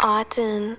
Autumn.